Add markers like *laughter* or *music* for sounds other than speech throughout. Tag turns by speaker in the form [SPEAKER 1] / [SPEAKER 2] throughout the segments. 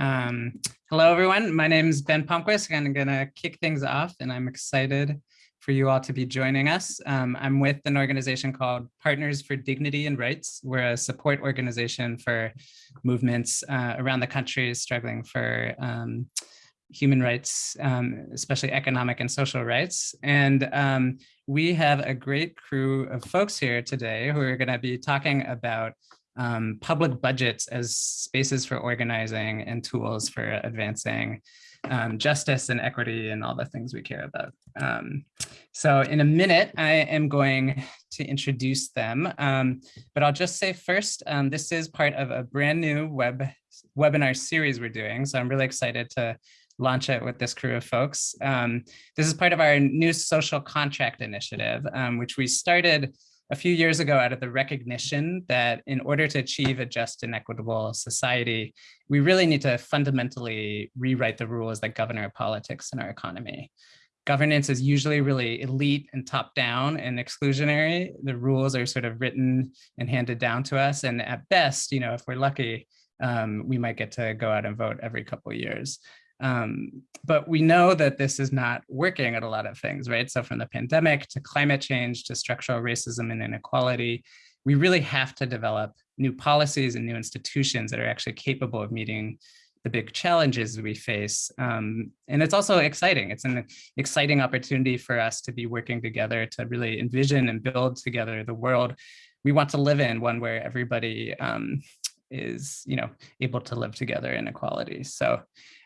[SPEAKER 1] Um, hello, everyone. My name is Ben Palmquist. And I'm going to kick things off, and I'm excited for you all to be joining us. Um, I'm with an organization called Partners for Dignity and Rights. We're a support organization for movements uh, around the country struggling for um, human rights, um, especially economic and social rights. And um, we have a great crew of folks here today who are going to be talking about um, public budgets as spaces for organizing and tools for advancing um, justice and equity and all the things we care about. Um, so in a minute, I am going to introduce them, um, but I'll just say first, um, this is part of a brand new web webinar series we're doing. So I'm really excited to launch it with this crew of folks. Um, this is part of our new social contract initiative, um, which we started a few years ago out of the recognition that in order to achieve a just and equitable society, we really need to fundamentally rewrite the rules that govern our politics and our economy. Governance is usually really elite and top down and exclusionary. The rules are sort of written and handed down to us. And at best, you know, if we're lucky, um, we might get to go out and vote every couple years. Um, but we know that this is not working at a lot of things, right? So from the pandemic to climate change to structural racism and inequality, we really have to develop new policies and new institutions that are actually capable of meeting the big challenges we face. Um, and it's also exciting. It's an exciting opportunity for us to be working together to really envision and build together the world we want to live in, one where everybody um, is you know, able to live together in equality. So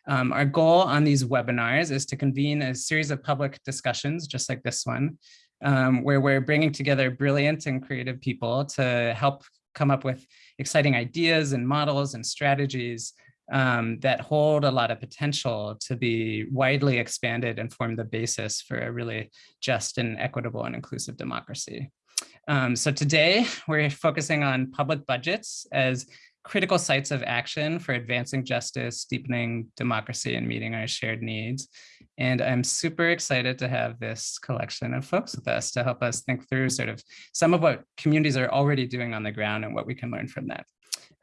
[SPEAKER 1] um, our goal on these webinars is to convene a series of public discussions, just like this one, um, where we're bringing together brilliant and creative people to help come up with exciting ideas and models and strategies um, that hold a lot of potential to be widely expanded and form the basis for a really just and equitable and inclusive democracy. Um, so today we're focusing on public budgets as critical sites of action for advancing justice, deepening democracy, and meeting our shared needs. And I'm super excited to have this collection of folks with us to help us think through sort of some of what communities are already doing on the ground and what we can learn from that.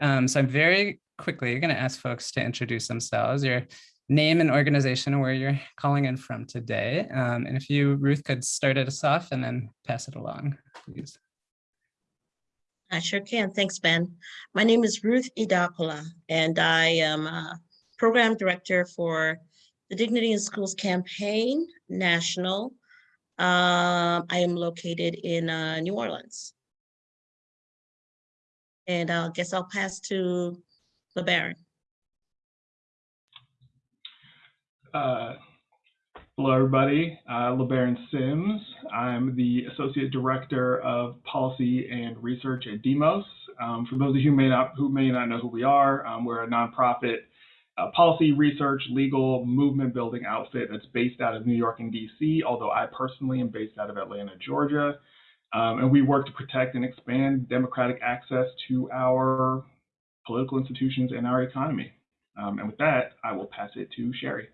[SPEAKER 1] Um, so I'm very quickly going to ask folks to introduce themselves, your name and organization where you're calling in from today. Um, and if you, Ruth, could start us off and then pass it along, please.
[SPEAKER 2] I sure can. Thanks, Ben. My name is Ruth Idakula, and I am a program director for the Dignity in Schools campaign national. Um, I am located in uh, New Orleans. And I guess I'll pass to LeBaron.
[SPEAKER 3] Uh, Hello, everybody. Uh, LeBaron Sims. I'm the Associate Director of Policy and Research at Demos. Um, for those of you who may not, who may not know who we are, um, we're a nonprofit uh, policy, research, legal, movement building outfit that's based out of New York and DC, although I personally am based out of Atlanta, Georgia. Um, and we work to protect and expand democratic access to our political institutions and our economy. Um, and with that, I will pass it to Shari.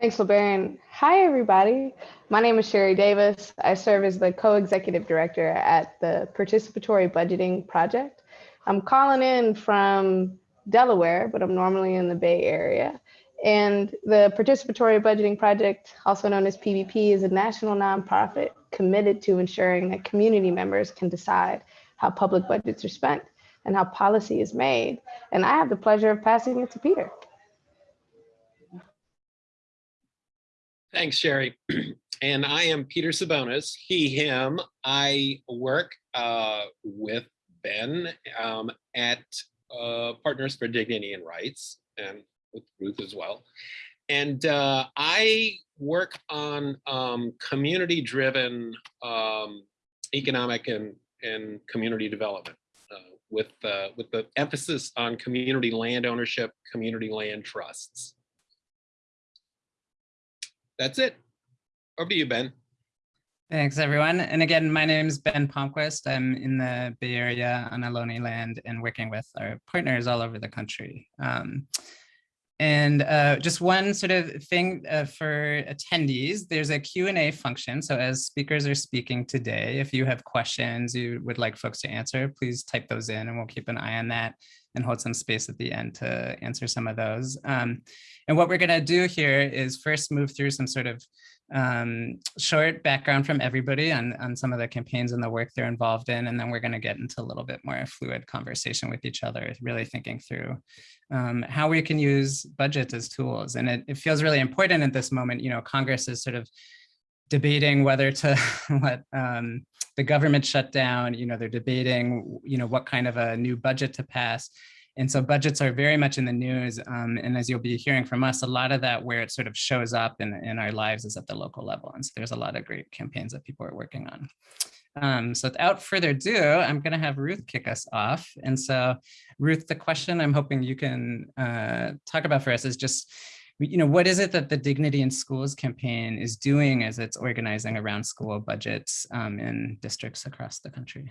[SPEAKER 4] Thanks, LeBaron. Hi, everybody. My name is Shari Davis. I serve as the co-executive director at the Participatory Budgeting Project. I'm calling in from Delaware, but I'm normally in the Bay Area. And the Participatory Budgeting Project, also known as PBP, is a national nonprofit committed to ensuring that community members can decide how public budgets are spent and how policy is made. And I have the pleasure of passing it to Peter.
[SPEAKER 5] Thanks, Shari. *clears throat* and I am Peter Sabonis, he, him. I work uh, with Ben um, at uh, Partners for Dignity and Rights and with Ruth as well. And uh, I work on um, community-driven um, economic and, and community development uh, with, uh, with the emphasis on community land ownership, community land trusts that's it. Over to you, Ben.
[SPEAKER 1] Thanks, everyone. And again, my name is Ben Palmquist. I'm in the Bay Area on Ohlone land and working with our partners all over the country. Um, and uh, just one sort of thing uh, for attendees, there's a Q&A function. So as speakers are speaking today, if you have questions you would like folks to answer, please type those in and we'll keep an eye on that. And hold some space at the end to answer some of those. Um, and what we're gonna do here is first move through some sort of um, short background from everybody on, on some of the campaigns and the work they're involved in. And then we're gonna get into a little bit more fluid conversation with each other, really thinking through um, how we can use budgets as tools. And it, it feels really important at this moment, you know, Congress is sort of debating whether to *laughs* let um, the government shut down, you know, they're debating, you know, what kind of a new budget to pass. And so budgets are very much in the news. Um, and as you'll be hearing from us, a lot of that where it sort of shows up in, in our lives is at the local level. And so there's a lot of great campaigns that people are working on. Um, so without further ado, I'm going to have Ruth kick us off. And so Ruth, the question I'm hoping you can uh, talk about for us is just, you know, what is it that the Dignity in Schools campaign is doing as it's organizing around school budgets um, in districts across the country?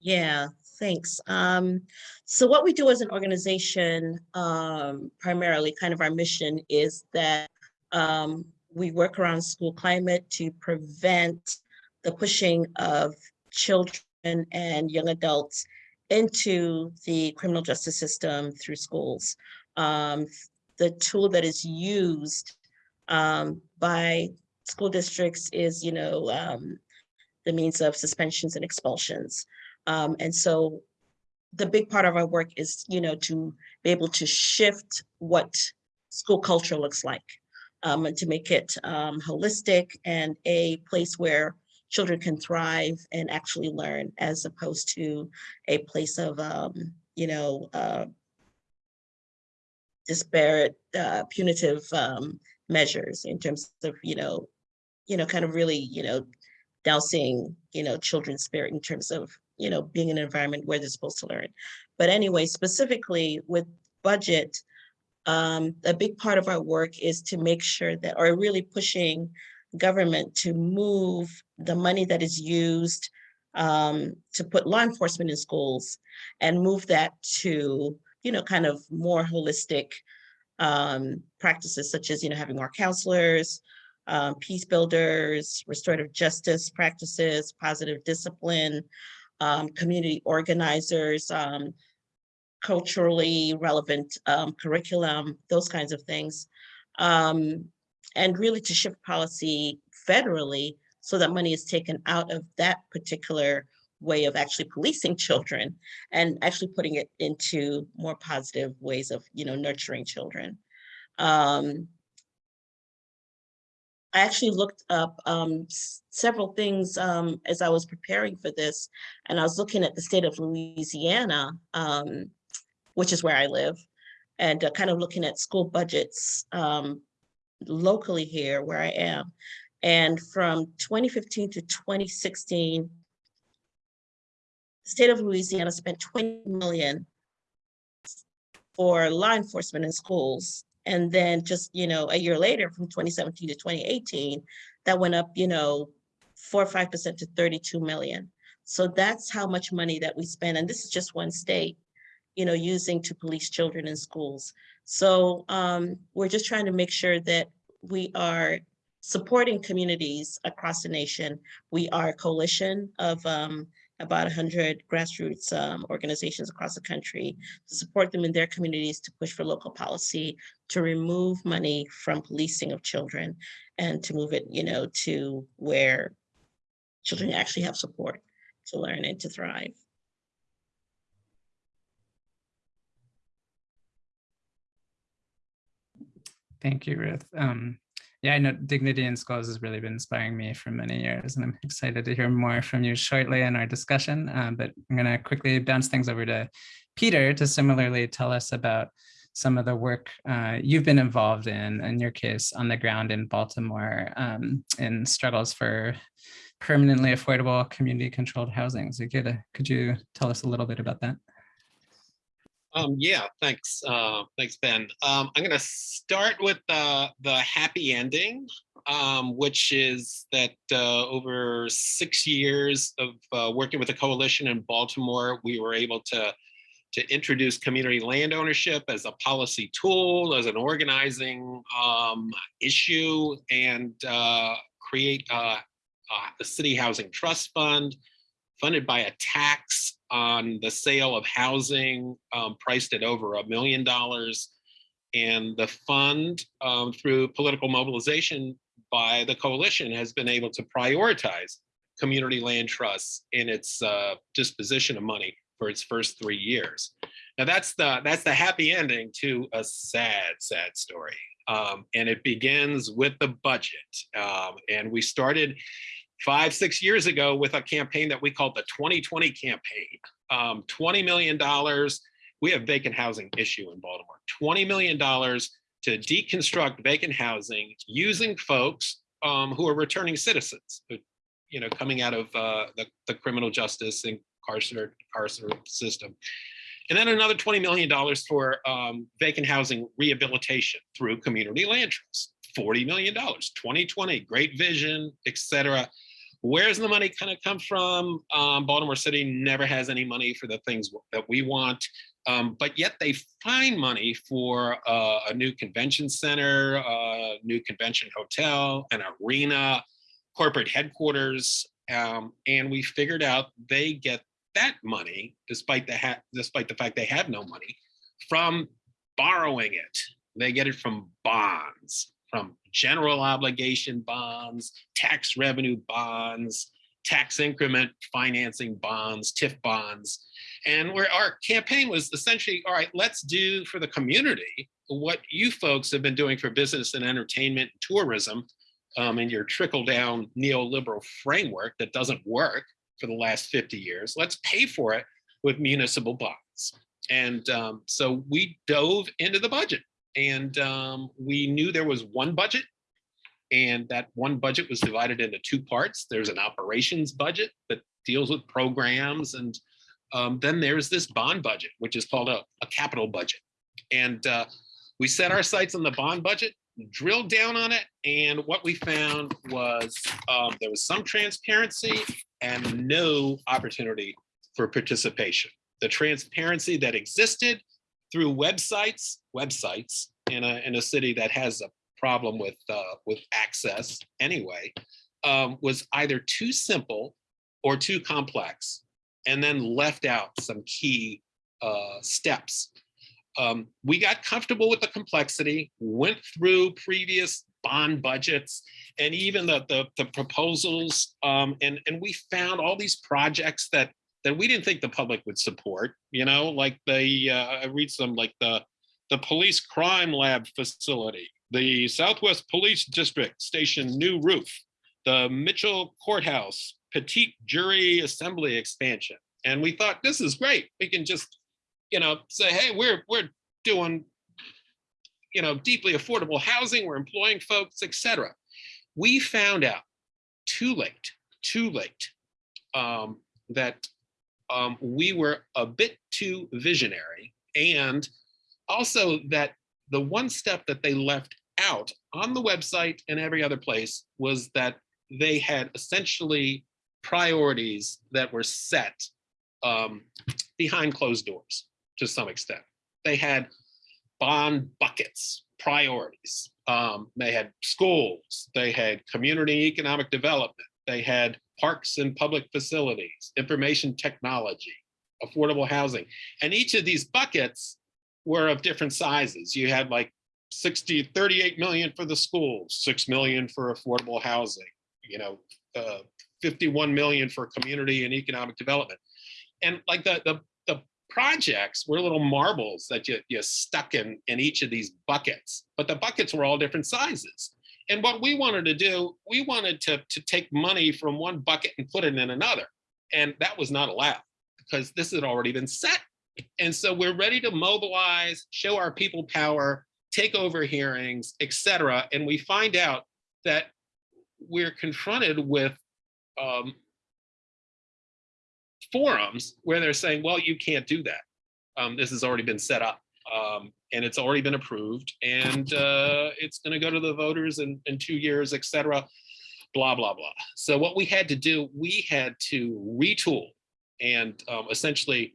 [SPEAKER 2] Yeah, thanks. Um, so what we do as an organization, um, primarily kind of our mission is that um, we work around school climate to prevent the pushing of children and young adults into the criminal justice system through schools. The tool that is used um, by school districts is, you know, um, the means of suspensions and expulsions. Um, and so the big part of our work is, you know, to be able to shift what school culture looks like um, and to make it um, holistic and a place where children can thrive and actually learn as opposed to a place of, um, you know, uh, disparate uh, punitive um, measures in terms of, you know, you know, kind of really, you know, dousing, you know, children's spirit in terms of, you know, being in an environment where they're supposed to learn. But anyway, specifically with budget, um, a big part of our work is to make sure that, or really pushing government to move the money that is used um, to put law enforcement in schools and move that to, you know, kind of more holistic um, practices such as, you know, having more counselors, um, peace builders, restorative justice practices, positive discipline, um, community organizers, um, culturally relevant um, curriculum, those kinds of things. Um, and really to shift policy federally so that money is taken out of that particular way of actually policing children and actually putting it into more positive ways of, you know, nurturing children. Um, I actually looked up um, several things um, as I was preparing for this, and I was looking at the state of Louisiana, um, which is where I live, and uh, kind of looking at school budgets um, locally here where I am. And from 2015 to 2016, the state of Louisiana spent 20 million for law enforcement in schools. And then just, you know, a year later from 2017 to 2018, that went up, you know, four or 5% to 32 million. So that's how much money that we spend. And this is just one state, you know, using to police children in schools. So um, we're just trying to make sure that we are supporting communities across the nation. We are a coalition of um, about 100 grassroots um, organizations across the country to support them in their communities to push for local policy, to remove money from policing of children and to move it, you know, to where children actually have support to learn and to thrive.
[SPEAKER 1] Thank you, Ruth. Um, yeah, I know Dignity in Schools has really been inspiring me for many years, and I'm excited to hear more from you shortly in our discussion. Um, but I'm going to quickly bounce things over to Peter to similarly tell us about some of the work uh, you've been involved in, in your case, on the ground in Baltimore um, in struggles for permanently affordable community controlled housing. So could, could you tell us a little bit about that?
[SPEAKER 5] Um, yeah, thanks. Uh, thanks, Ben. Um, I'm going to start with the, the happy ending, um, which is that uh, over six years of uh, working with a coalition in Baltimore, we were able to, to introduce community land ownership as a policy tool, as an organizing um, issue, and uh, create a, a city housing trust fund funded by a tax on the sale of housing um, priced at over a million dollars. And the fund, um, through political mobilization by the coalition, has been able to prioritize community land trusts in its uh, disposition of money for its first three years. Now that's the that's the happy ending to a sad, sad story. Um, and it begins with the budget. Um, and we started five, six years ago with a campaign that we called the 2020 campaign. Um, $20 million. We have vacant housing issue in Baltimore. $20 million to deconstruct vacant housing using folks um, who are returning citizens, who, you know, coming out of uh, the, the criminal justice and carceral, system. And then another $20 million for um, vacant housing rehabilitation through community land trusts. $40 million, 2020, great vision, et cetera. Where's the money kind of come from? Um, Baltimore City never has any money for the things that we want, um, but yet they find money for uh, a new convention center, a new convention hotel, an arena, corporate headquarters, um, and we figured out they get that money, despite the despite the fact they have no money, from borrowing it. They get it from bonds, from general obligation bonds, tax revenue bonds, tax increment financing bonds, TIF bonds. And where our campaign was essentially, all right, let's do for the community what you folks have been doing for business and entertainment and tourism um, in your trickle down neoliberal framework that doesn't work for the last 50 years. Let's pay for it with municipal bonds. And um, so we dove into the budget and um, we knew there was one budget and that one budget was divided into two parts. There's an operations budget that deals with programs and um, then there's this bond budget, which is called a, a capital budget. And uh, we set our sights on the bond budget, drilled down on it, and what we found was um, there was some transparency and no opportunity for participation. The transparency that existed through websites, websites in a, in a city that has a problem with, uh, with access anyway, um, was either too simple or too complex, and then left out some key uh, steps. Um, we got comfortable with the complexity, went through previous bond budgets and even the, the, the proposals. Um, and, and we found all these projects that, that we didn't think the public would support, you know, like the, uh, I read some like the, the police crime lab facility, the Southwest Police District Station new roof, the Mitchell Courthouse petite jury assembly expansion. And we thought, this is great. We can just, you know, say, hey, we're, we're doing you know, deeply affordable housing, we're employing folks, etc. We found out too late, too late, um, that um, we were a bit too visionary and also that the one step that they left out on the website and every other place was that they had essentially priorities that were set um, behind closed doors to some extent. They had bond buckets, priorities. Um, they had schools, they had community economic development, they had parks and public facilities, information technology, affordable housing. And each of these buckets were of different sizes. You had like 60, 38 million for the schools, 6 million for affordable housing, you know, uh, 51 million for community and economic development. And like the, the projects were little marbles that you, you stuck in, in each of these buckets, but the buckets were all different sizes. And what we wanted to do, we wanted to, to take money from one bucket and put it in another. And that was not allowed because this had already been set. And so we're ready to mobilize, show our people power, take over hearings, etc. And we find out that we're confronted with um, forums where they're saying, well, you can't do that. Um, this has already been set up um, and it's already been approved and uh, it's going to go to the voters in, in two years, et cetera, blah, blah, blah. So what we had to do, we had to retool and um, essentially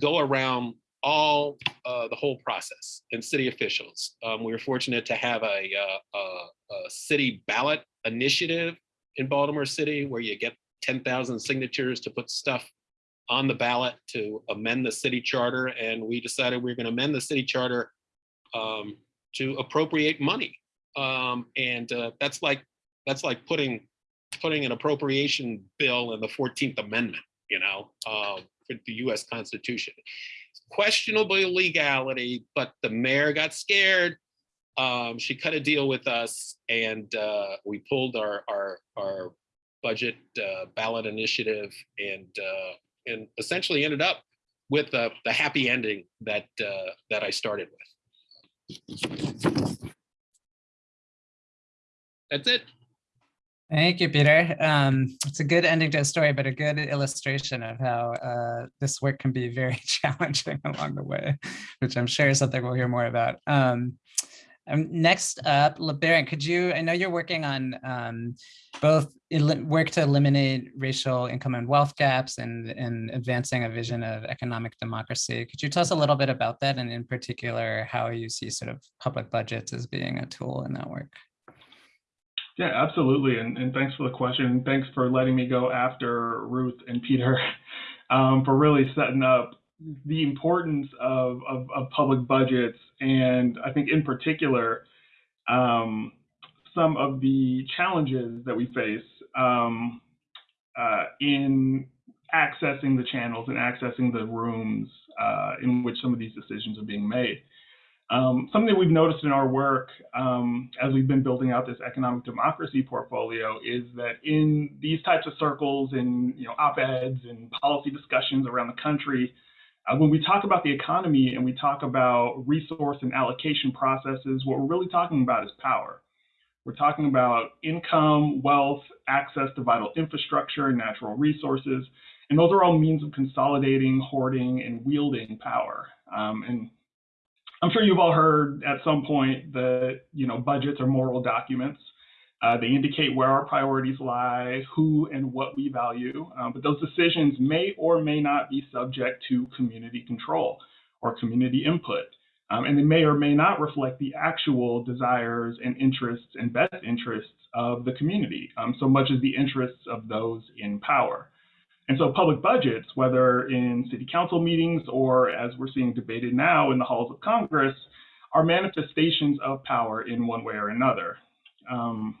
[SPEAKER 5] go around all uh, the whole process and city officials. Um, we were fortunate to have a, uh, a, a, city ballot initiative in Baltimore City where you get 10,000 signatures to put stuff on the ballot to amend the city charter, and we decided we are going to amend the city charter um, to appropriate money. Um, and uh, that's like that's like putting putting an appropriation bill in the 14th Amendment, you know, uh, for the US Constitution. Questionable legality, but the mayor got scared. Um, she cut a deal with us and uh, we pulled our, our, our budget uh, ballot initiative and, uh, and essentially ended up with the, the happy ending that, uh, that I started with. That's it.
[SPEAKER 1] Thank you, Peter. Um, it's a good ending to a story, but a good illustration of how uh, this work can be very *laughs* challenging along the way, which I'm sure is something we'll hear more about. Um, um, next up, LeBaron, could you, I know you're working on um, both work to eliminate racial income and wealth gaps and, and advancing a vision of economic democracy. Could you tell us a little bit about that and in particular, how you see sort of public budgets as being a tool in that work?
[SPEAKER 3] Yeah, absolutely. And, and thanks for the question. Thanks for letting me go after Ruth and Peter *laughs* um, for really setting up the importance of, of, of, public budgets. And I think in particular, um, some of the challenges that we face um, uh, in accessing the channels and accessing the rooms uh, in which some of these decisions are being made. Um, something that we've noticed in our work um, as we've been building out this economic democracy portfolio is that in these types of circles and you know op-eds and policy discussions around the country, uh, when we talk about the economy and we talk about resource and allocation processes, what we're really talking about is power. We're talking about income, wealth, access to vital infrastructure natural resources, and those are all means of consolidating, hoarding, and wielding power. Um, and I'm sure you've all heard at some point that you know budgets are moral documents. Uh, they indicate where our priorities lie, who and what we value, um, but those decisions may or may not be subject to community control or community input. Um, and they may or may not reflect the actual desires and interests and best interests of the community, um, so much as the interests of those in power. And so public budgets, whether in city council meetings or as we're seeing debated now in the halls of Congress, are manifestations of power in one way or another. Um,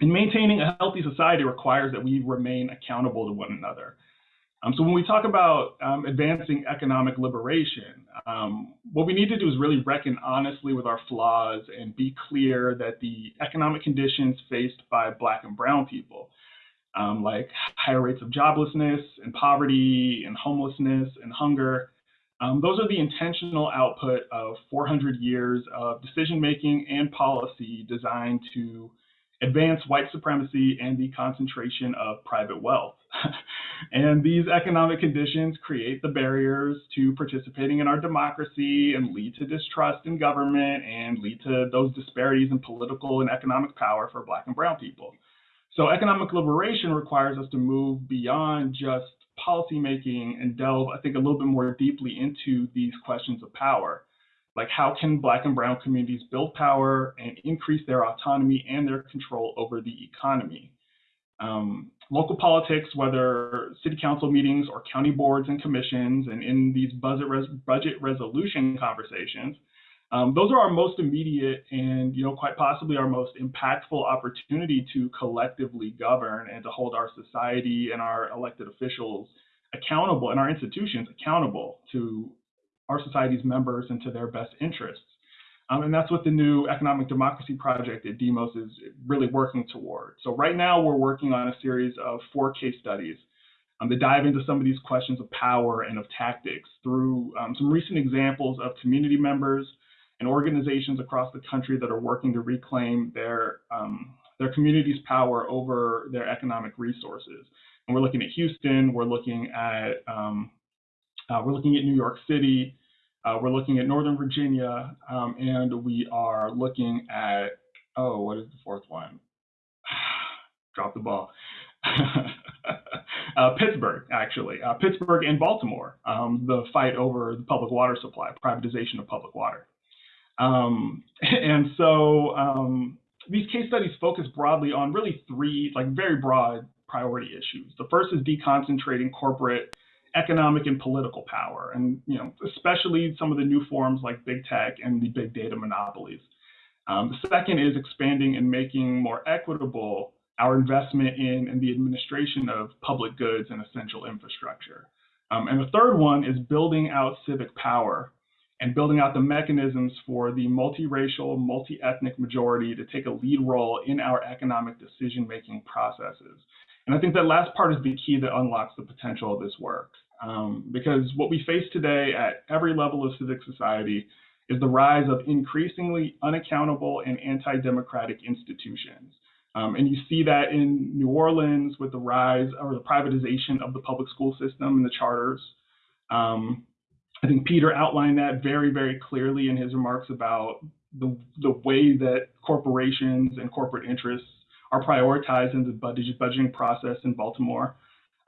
[SPEAKER 3] and maintaining a healthy society requires that we remain accountable to one another. Um, so when we talk about um, advancing economic liberation, um, what we need to do is really reckon honestly with our flaws and be clear that the economic conditions faced by Black and Brown people um, like higher rates of joblessness and poverty and homelessness and hunger. Um, those are the intentional output of 400 years of decision making and policy designed to advance white supremacy and the concentration of private wealth. *laughs* and these economic conditions create the barriers to participating in our democracy and lead to distrust in government and lead to those disparities in political and economic power for Black and Brown people. So economic liberation requires us to move beyond just policymaking and delve, I think, a little bit more deeply into these questions of power. Like how can Black and Brown communities build power and increase their autonomy and their control over the economy? Um, local politics, whether city council meetings or county boards and commissions, and in these budget, res budget resolution conversations, um, those are our most immediate and, you know, quite possibly our most impactful opportunity to collectively govern and to hold our society and our elected officials accountable and our institutions accountable to our society's members and to their best interests. Um, and that's what the new Economic Democracy Project at Demos is really working toward. So right now we're working on a series of four case studies um, that dive into some of these questions of power and of tactics through um, some recent examples of community members, and organizations across the country that are working to reclaim their um, their community's power over their economic resources. And we're looking at Houston, we're looking at um, uh, we're looking at New York City, uh, we're looking at Northern Virginia, um, and we are looking at oh, what is the fourth one? *sighs* Drop the ball. *laughs* uh, Pittsburgh, actually, uh, Pittsburgh and Baltimore, um, the fight over the public water supply, privatization of public water. Um, *laughs* and so um, these case studies focus broadly on really three, like very broad priority issues. The first is deconcentrating corporate economic and political power, and you know, especially some of the new forms like big tech and the big data monopolies. Um, the second is expanding and making more equitable our investment in and the administration of public goods and essential infrastructure. Um, and the third one is building out civic power and building out the mechanisms for the multiracial, multi-ethnic majority to take a lead role in our economic decision-making processes. And I think that last part is the key that unlocks the potential of this work. Um, because what we face today at every level of civic society is the rise of increasingly unaccountable and anti-democratic institutions. Um, and you see that in New Orleans with the rise or the privatization of the public school system and the charters. Um, I think Peter outlined that very, very clearly in his remarks about the, the way that corporations and corporate interests are prioritized in the budget, budgeting process in Baltimore.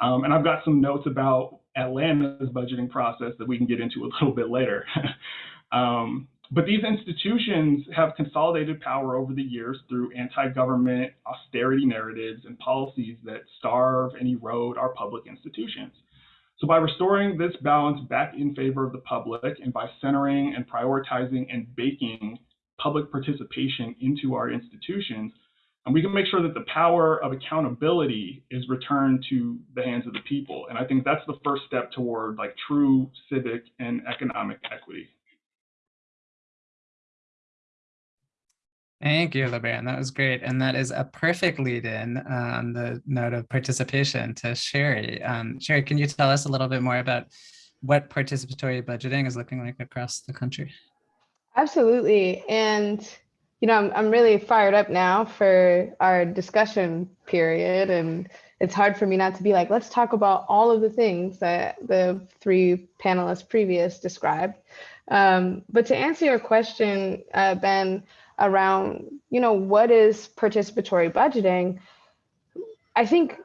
[SPEAKER 3] Um, and I've got some notes about Atlanta's budgeting process that we can get into a *laughs* little bit later. *laughs* um, but these institutions have consolidated power over the years through anti-government austerity narratives and policies that starve and erode our public institutions. So by restoring this balance back in favor of the public and by centering and prioritizing and baking public participation into our institutions, and we can make sure that the power of accountability is returned to the hands of the people. And I think that's the first step toward like true civic and economic equity.
[SPEAKER 1] Thank you, LeBaron. That was great. And that is a perfect lead in on the note of participation to Shari. Um, Shari, can you tell us a little bit more about what participatory budgeting is looking like across the country?
[SPEAKER 4] Absolutely. And, you know, I'm, I'm really fired up now for our discussion period. And it's hard for me not to be like, let's talk about all of the things that the three panelists previous described. Um, but to answer your question, uh, Ben, around, you know, what is participatory budgeting, I think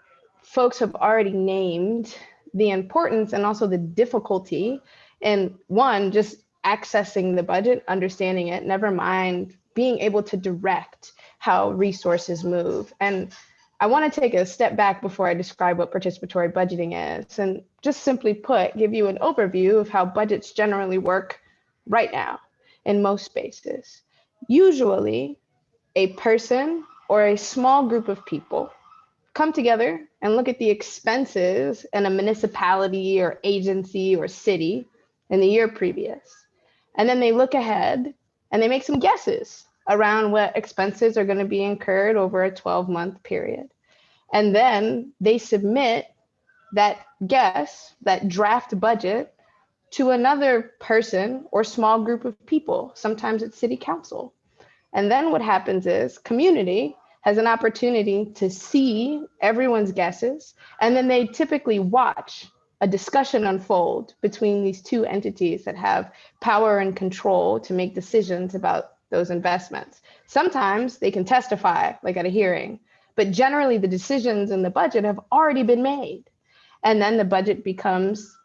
[SPEAKER 4] folks have already named the importance and also the difficulty in one, just accessing the budget, understanding it, never mind being able to direct how resources move. And I want to take a step back before I describe what participatory budgeting is and just simply put, give you an overview of how budgets generally work right now in most spaces. Usually, a person or a small group of people come together and look at the expenses in a municipality or agency or city in the year previous. And then they look ahead and they make some guesses around what expenses are going to be incurred over a 12 month period. And then they submit that guess, that draft budget to another person or small group of people. Sometimes it's city council. And then what happens is community has an opportunity to see everyone's guesses, and then they typically watch a discussion unfold between these two entities that have power and control to make decisions about those investments. Sometimes they can testify, like at a hearing, but generally the decisions in the budget have already been made. And then the budget becomes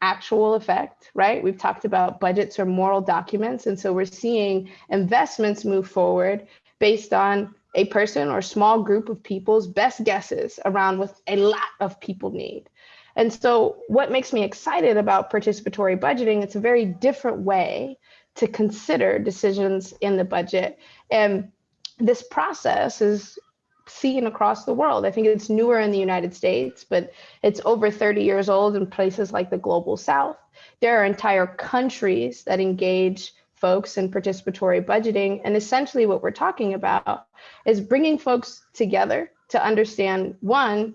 [SPEAKER 4] actual effect, right? We've talked about budgets or moral documents. And so we're seeing investments move forward based on a person or small group of people's best guesses around what a lot of people need. And so what makes me excited about participatory budgeting, it's a very different way to consider decisions in the budget. And this process is seen across the world. I think it's newer in the United States, but it's over 30 years old in places like the global south. There are entire countries that engage folks in participatory budgeting. And essentially, what we're talking about is bringing folks together to understand one,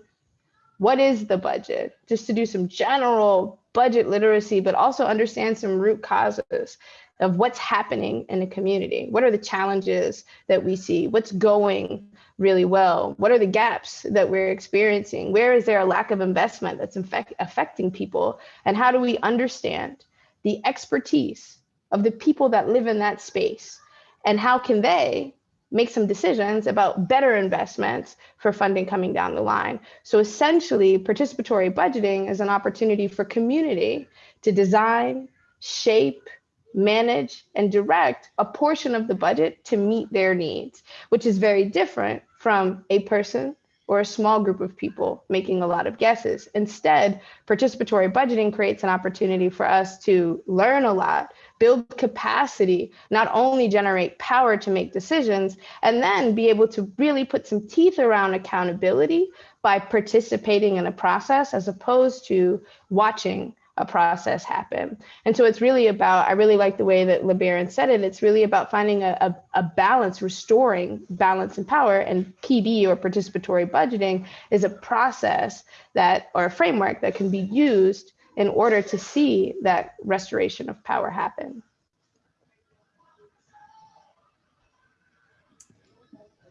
[SPEAKER 4] what is the budget? Just to do some general budget literacy, but also understand some root causes of what's happening in the community. What are the challenges that we see? What's going really well? What are the gaps that we're experiencing? Where is there a lack of investment that's infect, affecting people? And how do we understand the expertise of the people that live in that space? And how can they make some decisions about better investments for funding coming down the line? So essentially, participatory budgeting is an opportunity for community to design, shape, manage and direct a portion of the budget to meet their needs, which is very different from a person or a small group of people making a lot of guesses. Instead, participatory budgeting creates an opportunity for us to learn a lot, build capacity, not only generate power to make decisions, and then be able to really put some teeth around accountability by participating in a process as opposed to watching a process happen. And so it's really about, I really like the way that LeBaron said it, it's really about finding a, a, a, balance, restoring balance and power. And PB or participatory budgeting is a process that, or a framework that can be used in order to see that restoration of power happen.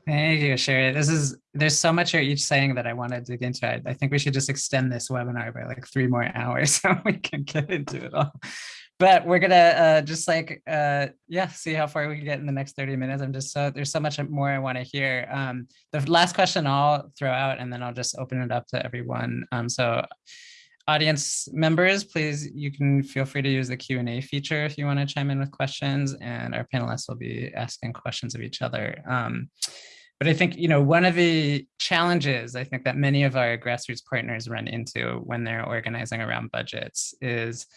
[SPEAKER 1] Thank you, Shari. This is, there's so much you're each saying that I want to dig into. I, I think we should just extend this webinar by like three more hours *laughs* so we can get into it all. But we're gonna uh, just like, uh, yeah, see how far we can get in the next 30 minutes. I'm just so, there's so much more I want to hear. Um, the last question I'll throw out and then I'll just open it up to everyone. Um, so audience members, please, you can feel free to use the Q&A feature if you want to chime in with questions and our panelists will be asking questions of each other. Um, but I think, you know, one of the challenges I think that many of our grassroots partners run into when they're organizing around budgets is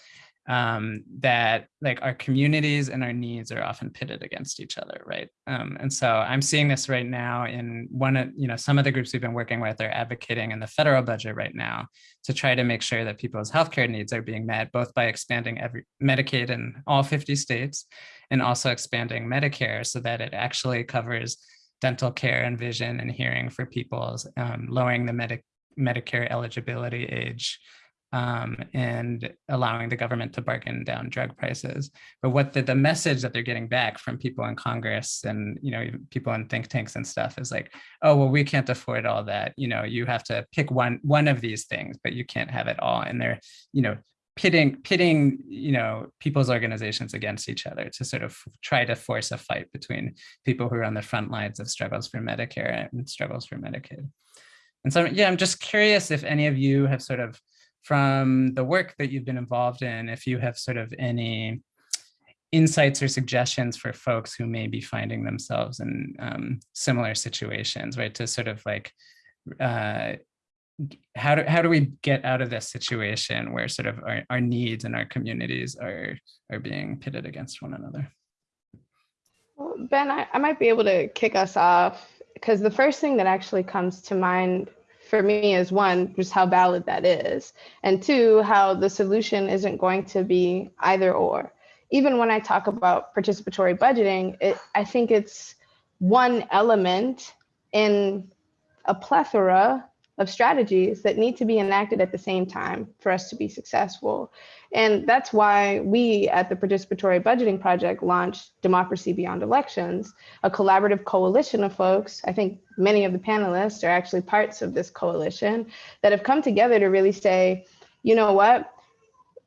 [SPEAKER 1] um, that like our communities and our needs are often pitted against each other, right? Um, and so I'm seeing this right now in one of, you know, some of the groups we've been working with are advocating in the federal budget right now to try to make sure that people's healthcare needs are being met, both by expanding every Medicaid in all 50 states and also expanding Medicare so that it actually covers dental care and vision and hearing for people, um, lowering the Medi Medicare eligibility age, um, and allowing the government to bargain down drug prices. But what the, the message that they're getting back from people in Congress and you know people in think tanks and stuff is like, oh well, we can't afford all that. You know, you have to pick one one of these things, but you can't have it all. And they're you know pitting pitting you know people's organizations against each other to sort of try to force a fight between people who are on the front lines of struggles for Medicare and struggles for Medicaid. And so yeah, I'm just curious if any of you have sort of from the work that you've been involved in, if you have sort of any insights or suggestions for folks who may be finding themselves in um, similar situations, right? To sort of like uh, how do how do we get out of this situation where sort of our, our needs and our communities are are being pitted against one another?
[SPEAKER 4] Well, ben, I, I might be able to kick us off because the first thing that actually comes to mind for me is one, just how valid that is, and two, how the solution isn't going to be either or. Even when I talk about participatory budgeting, it, I think it's one element in a plethora of strategies that need to be enacted at the same time for us to be successful. And that's why we at the Participatory Budgeting Project launched Democracy Beyond Elections, a collaborative coalition of folks. I think many of the panelists are actually parts of this coalition that have come together to really say, you know what,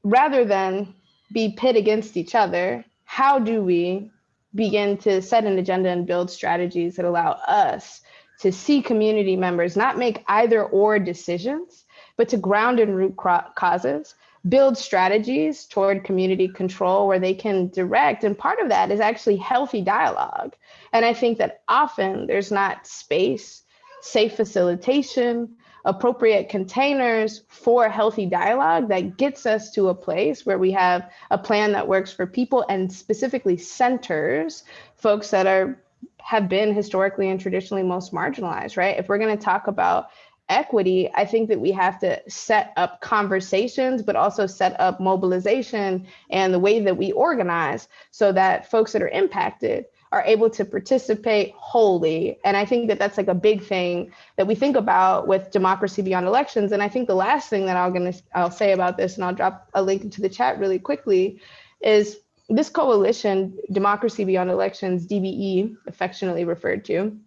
[SPEAKER 4] rather than be pit against each other, how do we begin to set an agenda and build strategies that allow us to see community members not make either or decisions, but to ground in root causes, build strategies toward community control where they can direct. And part of that is actually healthy dialogue. And I think that often there's not space, safe facilitation, appropriate containers for healthy dialogue that gets us to a place where we have a plan that works for people and specifically centers folks that are have been historically and traditionally most marginalized, right? If we're going to talk about equity, I think that we have to set up conversations, but also set up mobilization and the way that we organize so that folks that are impacted are able to participate wholly. And I think that that's like a big thing that we think about with democracy beyond elections. And I think the last thing that I'm gonna I'll say about this, and I'll drop a link into the chat really quickly, is this coalition, Democracy Beyond Elections, DBE, affectionately referred to,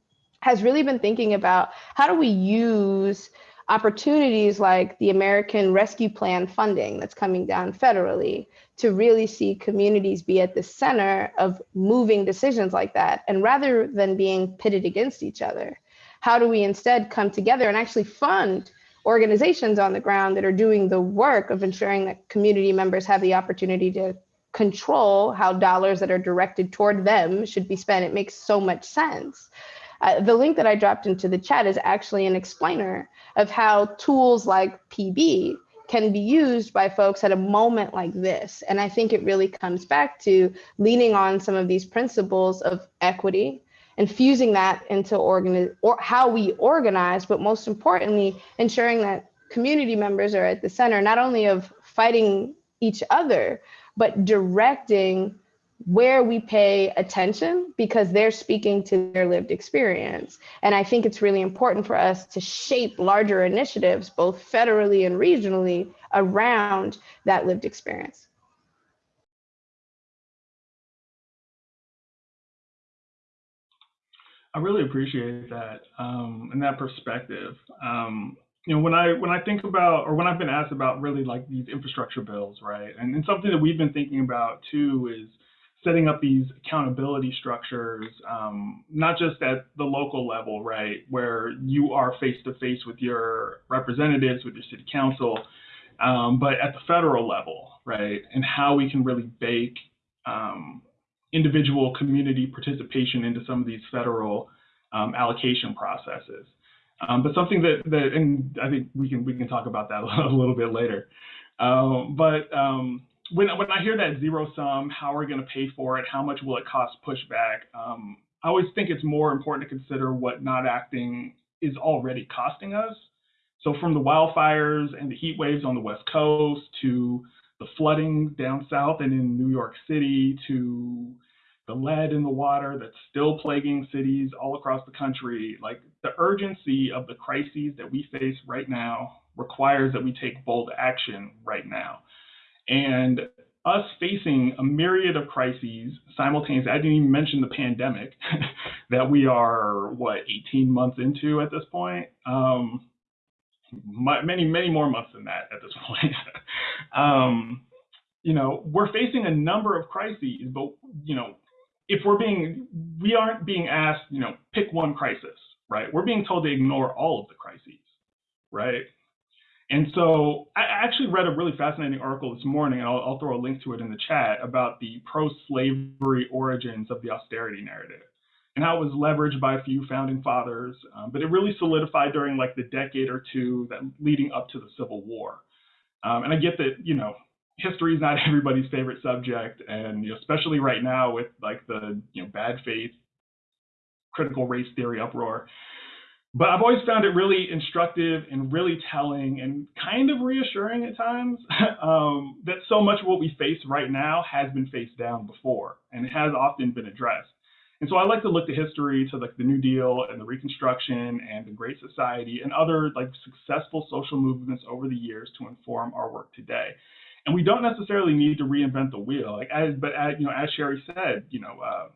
[SPEAKER 4] has really been thinking about how do we use opportunities like the American Rescue Plan funding that's coming down federally to really see communities be at the center of moving decisions like that. And rather than being pitted against each other, how do we instead come together and actually fund organizations on the ground that are doing the work of ensuring that community members have the opportunity to control how dollars that are directed toward them should be spent. It makes so much sense. Uh, the link that I dropped into the chat is actually an explainer of how tools like PB can be used by folks at a moment like this. And I think it really comes back to leaning on some of these principles of equity and fusing that into or how we organize, but most importantly, ensuring that community members are at the center, not only of fighting each other, but directing where we pay attention because they're speaking to their lived experience. And I think it's really important for us to shape larger initiatives, both federally and regionally, around that lived experience.
[SPEAKER 3] I really appreciate that um, and that perspective. Um, you know, when I when I think about or when I've been asked about really like these infrastructure bills, right? And, and something that we've been thinking about too is setting up these accountability structures, um, not just at the local level, right, where you are face to face with your representatives, with your city council, um, but at the federal level, right, and how we can really bake um, individual community participation into some of these federal um, allocation processes. Um, but something that, that, and I think we can we can talk about that *laughs* a little bit later. Um, but um, when when I hear that zero sum, how are we going to pay for it? How much will it cost pushback? Um, I always think it's more important to consider what not acting is already costing us. So from the wildfires and the heat waves on the West Coast to the flooding down south and in New York City to the lead in the water that's still plaguing cities all across the country, like the urgency of the crises that we face right now requires that we take bold action right now. And us facing a myriad of crises simultaneously, I didn't even mention the pandemic *laughs* that we are, what, 18 months into at this point? Um, many, many more months than that at this *laughs* point. um, you know, we're facing a number of crises, but, you know, if we're being, we aren't being asked, you know, pick one crisis, right? We're being told to ignore all of the crises, right? And so I actually read a really fascinating article this morning, and I'll, I'll throw a link to it in the chat about the pro-slavery origins of the austerity narrative and how it was leveraged by a few founding fathers, um, but it really solidified during like the decade or two that leading up to the Civil War. Um, and I get that, you know, history is not *laughs* everybody's favorite subject, and you know, especially right now with like the you know bad faith, critical race theory uproar. But I've always found it really instructive and really telling and kind of reassuring at times *laughs* um, that so much of what we face right now has been faced down before, and it has often been addressed. And so I like to look to history, to like the New Deal and the Reconstruction and the Great Society and other like successful social movements over the years to inform our work today. And we don't necessarily need to reinvent the wheel. Like, as, but as, you know, as Shari said, you know, uh,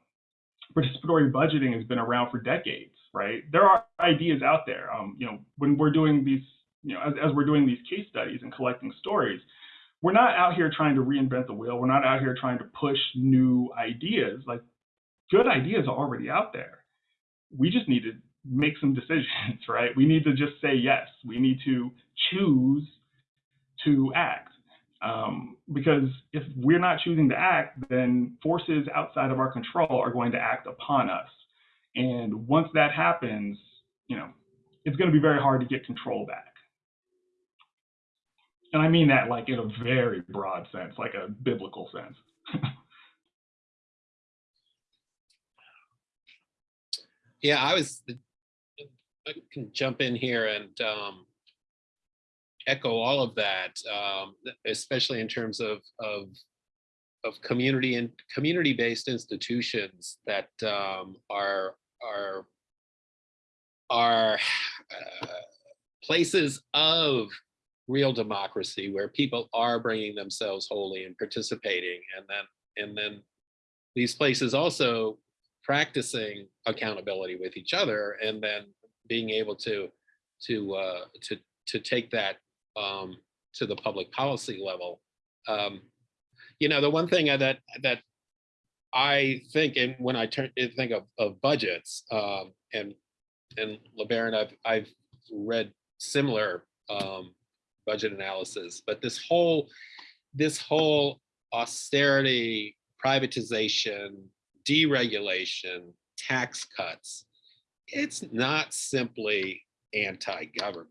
[SPEAKER 3] participatory budgeting has been around for decades, right? There are ideas out there. Um, you know, when we're doing these, you know, as, as we're doing these case studies and collecting stories, we're not out here trying to reinvent the wheel. We're not out here trying to push new ideas. Like, good ideas are already out there. We just need to make some *laughs* decisions, right? We need to just say yes. We need to choose to act. Um, because if we're not choosing to act, then forces outside of our control are going to act upon us. And once that happens, you know, it's going to be very hard to get control back. And I mean that like in a very broad sense, like a biblical sense. *laughs*
[SPEAKER 5] Yeah, I was, I can jump in here and um, echo all of that, um, especially in terms of, of, of community and community-based institutions that um, are, are, are uh, places of real democracy where people are bringing themselves wholly and participating and then and then these places also practicing accountability with each other and then being able to to uh, to to take that um, to the public policy level. Um, you know, the one thing that that I think, and when I turn think of, of budgets, um, and and LeBaron, I've I've read similar um, budget analysis, but this whole this whole austerity, privatization, deregulation, tax cuts, it's not simply anti-government.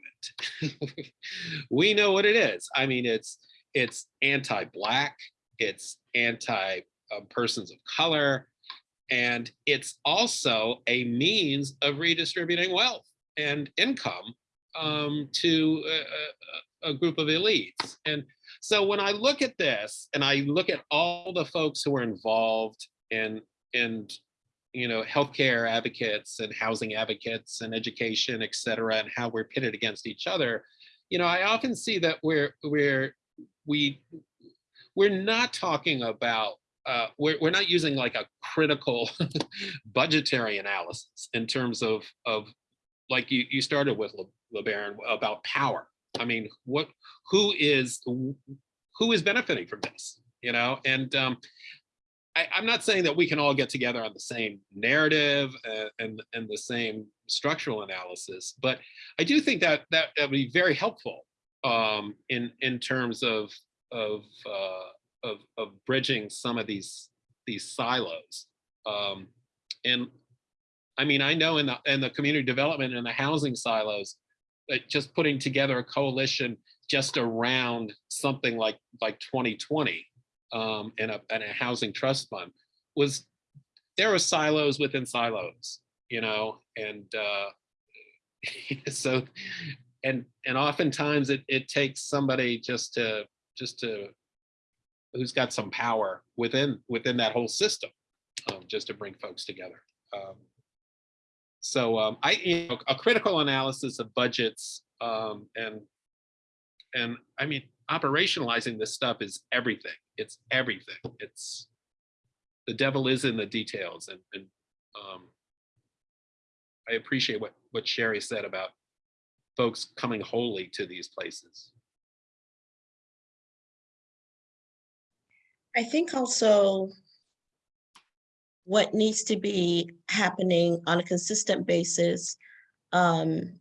[SPEAKER 5] *laughs* we know what it is. I mean, it's it's anti-black, it's anti um, persons of color, and it's also a means of redistributing wealth and income um, to a, a, a group of elites. And so when I look at this and I look at all the folks who are involved in in you know healthcare advocates and housing advocates and education, et cetera, and how we're pitted against each other, you know, I often see that we're we're we we're not talking about uh, we're, we're not using like a critical *laughs* budgetary analysis in terms of of like you, you started with Le, LeBaron about power. I mean, what who is who is benefiting from this? You know, and um, I, I'm not saying that we can all get together on the same narrative and, and and the same structural analysis, but I do think that that that would be very helpful um, in in terms of of uh, of, of bridging some of these these silos. Um, and I mean, I know in the in the community development and the housing silos, that just putting together a coalition just around something like like 2020 um, and a and a housing trust fund was there were silos within silos, you know, and uh, *laughs* so and and oftentimes it it takes somebody just to just to who's got some power within within that whole system um, just to bring folks together. Um, so um, I, you know, a critical analysis of budgets um, and and I mean operationalizing this stuff is everything. It's everything. It's the devil is in the details, and, and um, I appreciate what what Shari said about folks coming wholly to these places.
[SPEAKER 2] I think also what needs to be happening on a consistent basis, um,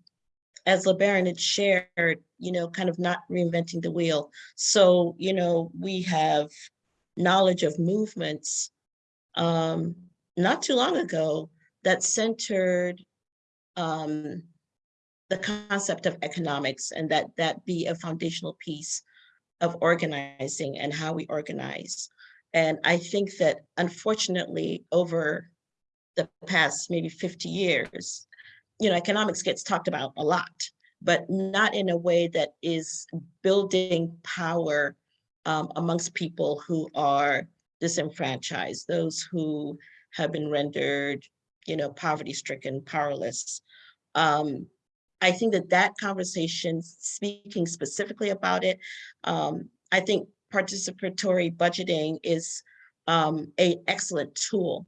[SPEAKER 2] as LeBaron had shared, you know, kind of not reinventing the wheel. So, you know, we have knowledge of movements um, not too long ago that centered um, the concept of economics and that that be a foundational piece of organizing and how we organize. And I think that unfortunately over the past maybe 50 years, you know, economics gets talked about a lot, but not in a way that is building power um, amongst people who are disenfranchised, those who have been rendered, you know, poverty stricken, powerless. Um, I think that that conversation, speaking specifically about it, um, I think participatory budgeting is um, a excellent tool.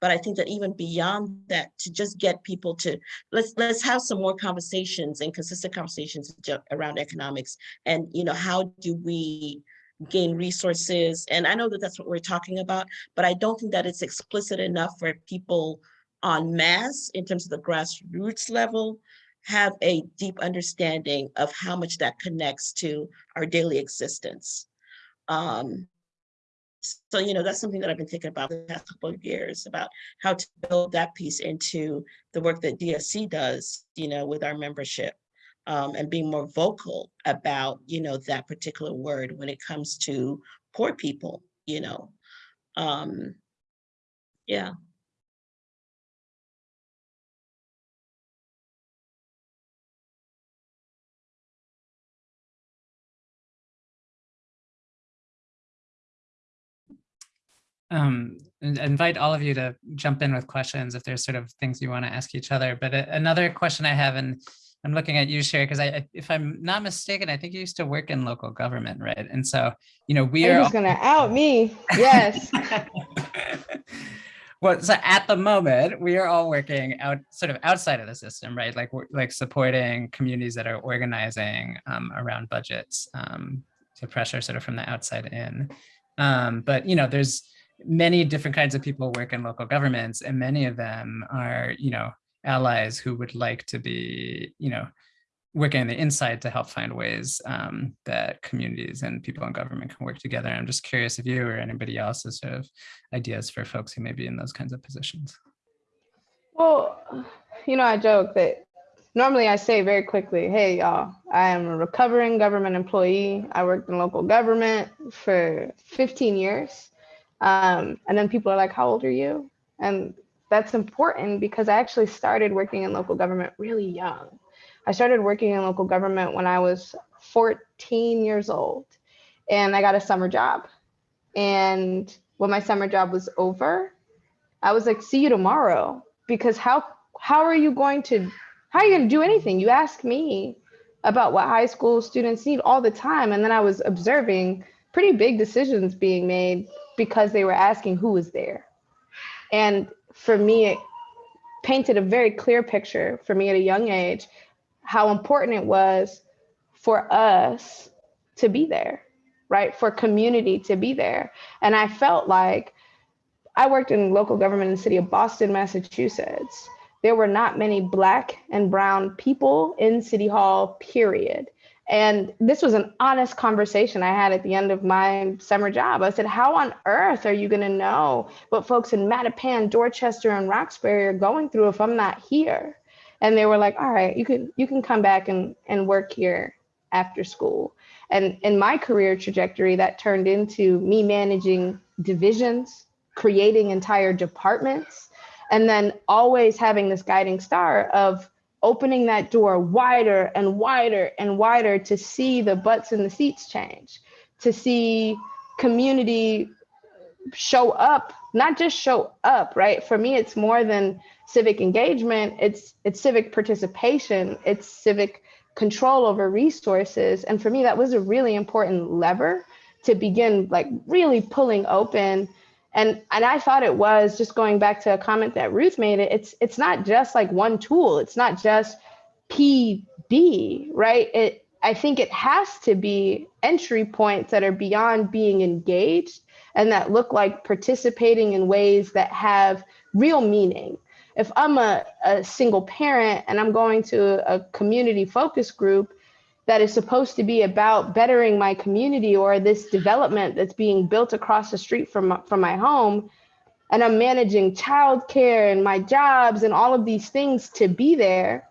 [SPEAKER 2] But I think that even beyond that, to just get people to let's let's have some more conversations and consistent conversations around economics, and you know how do we gain resources? And I know that that's what we're talking about, but I don't think that it's explicit enough for people on mass in terms of the grassroots level have a deep understanding of how much that connects to our daily existence. Um, so, you know, that's something that I've been thinking about the past couple of years about how to build that piece into the work that DSC does, you know, with our membership um, and being more vocal about, you know, that particular word when it comes to poor people, you know. Um, yeah.
[SPEAKER 1] Um, invite all of you to jump in with questions if there's sort of things you want to ask each other. But another question I have, and I'm looking at you, Shari, because I, if I'm not mistaken, I think you used to work in local government, right? And so, you know, we
[SPEAKER 4] You're
[SPEAKER 1] are
[SPEAKER 4] just gonna out me. Yes. *laughs*
[SPEAKER 1] well, so at the moment, we are all working out sort of outside of the system, right? Like like supporting communities that are organizing um, around budgets um, to pressure sort of from the outside in. Um, but you know, there's many different kinds of people work in local governments and many of them are, you know, allies who would like to be, you know, working on the inside to help find ways um, that communities and people in government can work together. I'm just curious if you or anybody else has sort of ideas for folks who may be in those kinds of positions.
[SPEAKER 4] Well, you know, I joke that normally I say very quickly, hey, y'all, I am a recovering government employee. I worked in local government for 15 years. Um, and then people are like, how old are you? And that's important because I actually started working in local government really young. I started working in local government when I was 14 years old and I got a summer job. And when my summer job was over, I was like, see you tomorrow. Because how how are you going to how are you going to do anything? You ask me about what high school students need all the time. And then I was observing pretty big decisions being made because they were asking who was there. And for me, it painted a very clear picture for me at a young age how important it was for us to be there, right? For community to be there. And I felt like I worked in local government in the city of Boston, Massachusetts. There were not many Black and Brown people in City Hall, period. And this was an honest conversation I had at the end of my summer job. I said, How on earth are you going to know what folks in Mattapan, Dorchester, and Roxbury are going through if I'm not here? And they were like, All right, you can you can come back and, and work here after school. And in my career trajectory, that turned into me managing divisions, creating entire departments, and then always having this guiding star of opening that door wider and wider and wider to see the butts in the seats change, to see community show up, not just show up, right? For me, it's more than civic engagement, it's it's civic participation, it's civic control over resources. And for me, that was a really important lever to begin like really pulling open and and i thought it was just going back to a comment that ruth made it's it's not just like one tool. It's not just pb right? It i think it has to be entry points that are beyond being engaged and that look like participating in ways that have real meaning. If i'm a, a single parent and i'm going to a community focus group that is supposed to be about bettering my community or this development that's being built across the street from, from my home. And I'm managing childcare and my jobs and all of these things to be there.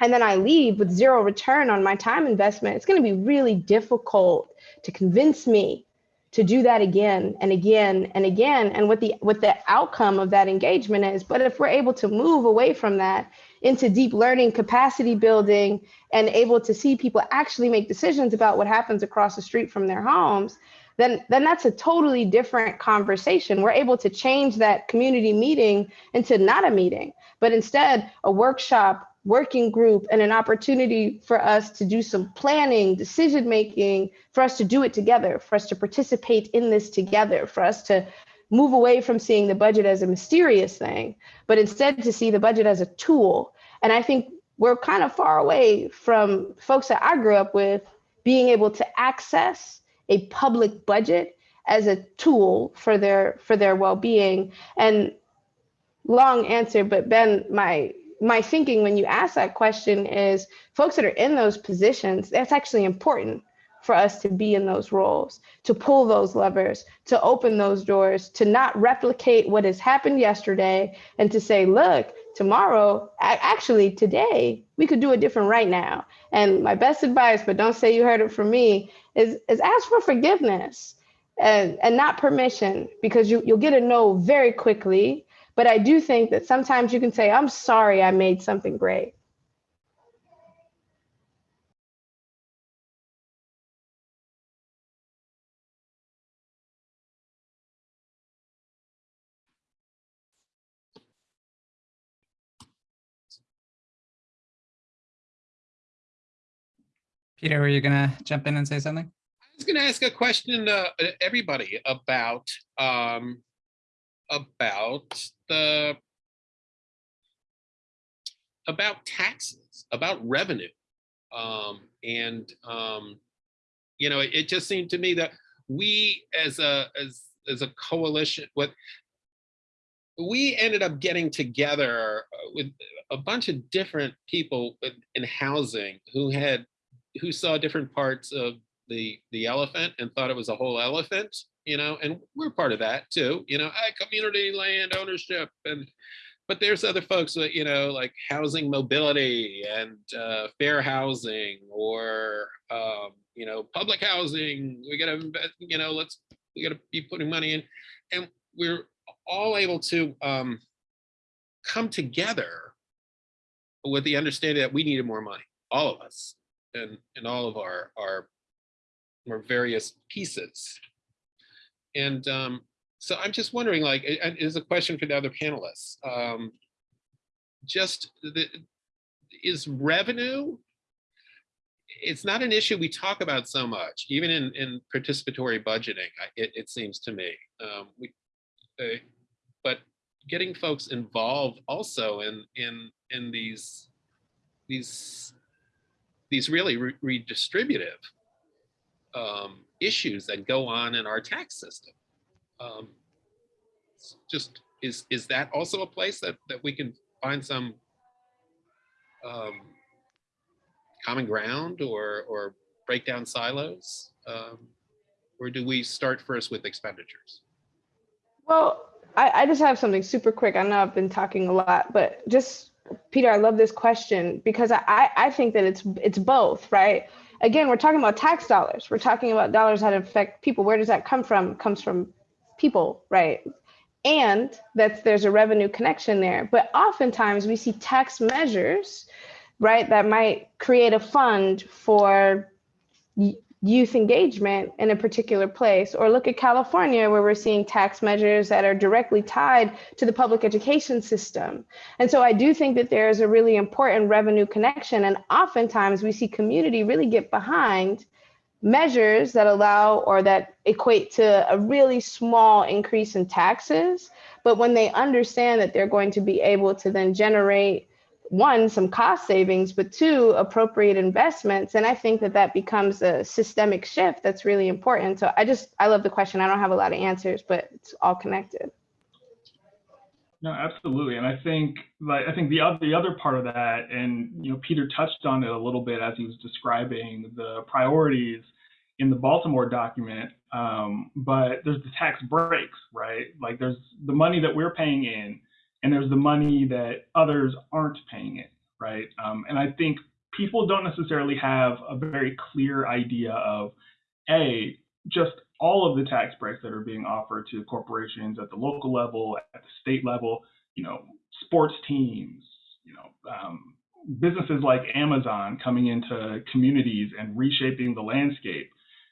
[SPEAKER 4] And then I leave with zero return on my time investment. It's going to be really difficult to convince me to do that again and again and again and what the what the outcome of that engagement is but if we're able to move away from that into deep learning, capacity building, and able to see people actually make decisions about what happens across the street from their homes, then, then that's a totally different conversation. We're able to change that community meeting into not a meeting, but instead a workshop, working group, and an opportunity for us to do some planning, decision making, for us to do it together, for us to participate in this together, for us to move away from seeing the budget as a mysterious thing, but instead to see the budget as a tool. And I think we're kind of far away from folks that I grew up with being able to access a public budget as a tool for their for their well-being. And long answer, but Ben, my my thinking when you ask that question is folks that are in those positions, that's actually important for us to be in those roles, to pull those levers, to open those doors, to not replicate what has happened yesterday, and to say, look, tomorrow, actually today, we could do it different right now. And my best advice, but don't say you heard it from me, is, is ask for forgiveness and, and not permission, because you, you'll get a no very quickly. But I do think that sometimes you can say, I'm sorry I made something great.
[SPEAKER 1] Peter, were you gonna jump in and say something?
[SPEAKER 5] I was going to ask a question to uh, everybody about um, about the about taxes, about revenue, um, and um, you know, it just seemed to me that we, as a as as a coalition, what we ended up getting together uh, with a bunch of different people in housing who had who saw different parts of the the elephant and thought it was a whole elephant you know and we're part of that too you know I, community land ownership and but there's other folks that, you know, like housing mobility and uh, fair housing or, um, you know, public housing. We gotta, invest, you know, let's, we gotta be putting money in. And we're all able to um, come together with the understanding that we needed more money, all of us, and, and all of our, our, our various pieces. And um, so I'm just wondering, like, it is a question for the other panelists. Um, just the, is revenue, it's not an issue we talk about so much, even in, in participatory budgeting, it, it seems to me. Um, we, uh, but getting folks involved also in, in, in these, these, these really re- redistributive um, issues that go on in our tax system. Um, just is is that also a place that that we can find some um, common ground or or break down silos, um, or do we start first with expenditures?
[SPEAKER 4] Well, I, I just have something super quick. I know I've been talking a lot, but just Peter, I love this question because I, I think that it's it's both, right? Again, we're talking about tax dollars. We're talking about dollars that affect people. Where does that come from? It comes from people, right? And that's there's a revenue connection there. But oftentimes we see tax measures, right, that might create a fund for youth engagement in a particular place. Or look at California, where we're seeing tax measures that are directly tied to the public education system. And so I do think that there is a really important revenue connection. And oftentimes we see community really get behind measures that allow or that equate to a really small increase in taxes. But when they understand that they're going to be able to then generate one, some cost savings, but two, appropriate investments. And I think that that becomes a systemic shift that's really important. So I just, I love the question. I don't have a lot of answers, but it's all connected.
[SPEAKER 3] No, absolutely. And I think like I think the other the other part of that, and you know, Peter touched on it a little bit as he was describing the priorities in the Baltimore document. Um, but there's the tax breaks, right? Like there's the money that we're paying in, and there's the money that others aren't paying in, right? Um, and I think people don't necessarily have a very clear idea of a just all of the tax breaks that are being offered to corporations at the local level, at the state level, you know, sports teams, you know, um, businesses like Amazon coming into communities and reshaping the landscape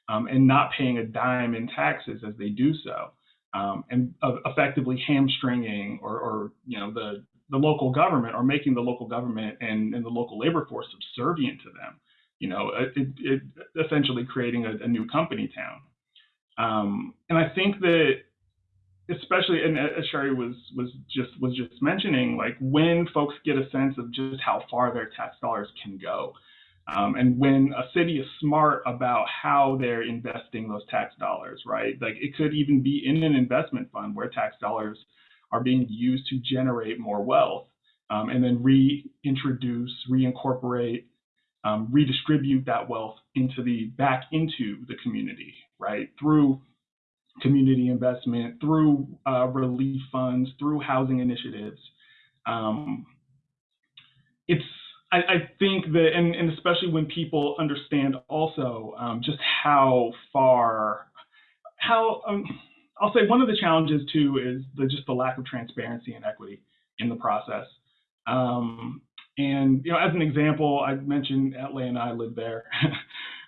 [SPEAKER 3] um, and not paying a dime in taxes as they do so, um, and uh, effectively hamstringing or, or, you know, the the local government or making the local government and, and the local labor force subservient to them. You know, it, it, essentially creating a, a new company town. Um, and I think that especially and as Shari was was just was just mentioning, like when folks get a sense of just how far their tax dollars can go. Um, and when a city is smart about how they're investing those tax dollars, right? Like it could even be in an investment fund where tax dollars are being used to generate more wealth um, and then reintroduce, reincorporate, um, redistribute that wealth into the back into the community, right? Through community investment, through uh, relief funds, through housing initiatives. Um, it's I, I, think that, and, and, especially when people understand also um, just how far, how um, I'll say one of the challenges too is the, just the lack of transparency and equity in the process. Um, and you know, as an example, I mentioned Atlanta and I live there. *laughs*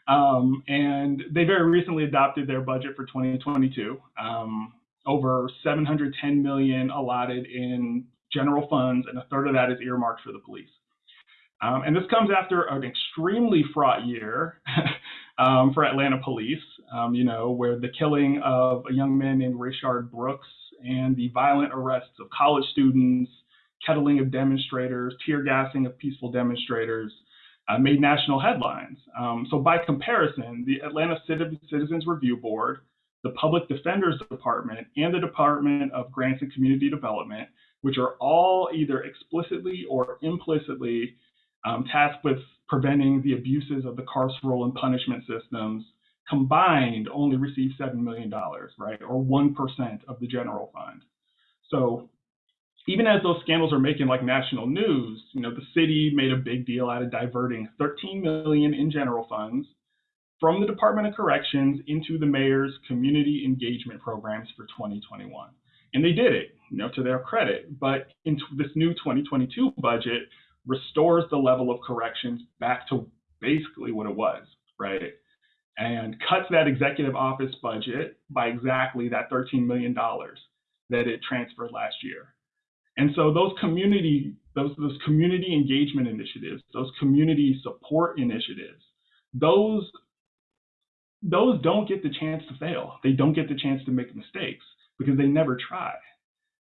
[SPEAKER 3] Um, and they very recently adopted their budget for 2022. Um, over 710 million allotted in general funds, and a third of that is earmarked for the police. Um, and this comes after an extremely fraught year *laughs* um, for Atlanta police, um, you know, where the killing of a young man named Rayshard Brooks and the violent arrests of college students, kettling of demonstrators, tear gassing of peaceful demonstrators, uh, made national headlines. Um, so by comparison, the Atlanta Citizens Review Board, the Public Defender's Department, and the Department of Grants and Community Development, which are all either explicitly or implicitly um, tasked with preventing the abuses of the carceral and punishment systems, combined only received $7 million, right, or 1% of the general fund. So even as those scandals are making like national news, you know, the city made a big deal out of diverting 13 million in general funds from the Department of Corrections into the mayor's community engagement programs for 2021. And they did it, you know, to their credit. But in this new 2022 budget restores the level of corrections back to basically what it was, right? And cuts that executive office budget by exactly that $13 million that it transferred last year. And so those community, those, those community engagement initiatives, those community support initiatives, those those don't get the chance to fail. They don't get the chance to make mistakes because they never try.